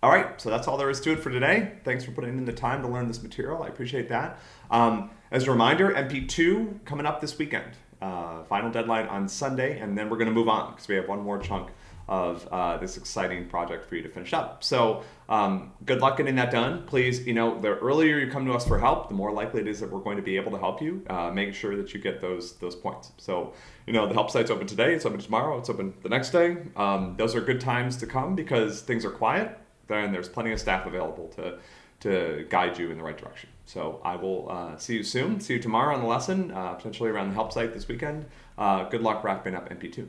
All right, so that's all there is to it for today. Thanks for putting in the time to learn this material. I appreciate that. Um, as a reminder, MP2 coming up this weekend. Uh, final deadline on Sunday, and then we're going to move on because we have one more chunk of uh, this exciting project for you to finish up. So um, good luck getting that done. Please, you know, the earlier you come to us for help, the more likely it is that we're going to be able to help you. Uh, make sure that you get those those points. So you know, the help site's open today. It's open tomorrow. It's open the next day. Um, those are good times to come because things are quiet. Then there's plenty of staff available to to guide you in the right direction. So I will uh, see you soon. See you tomorrow on the lesson, uh, potentially around the help site this weekend. Uh, good luck wrapping up MP2.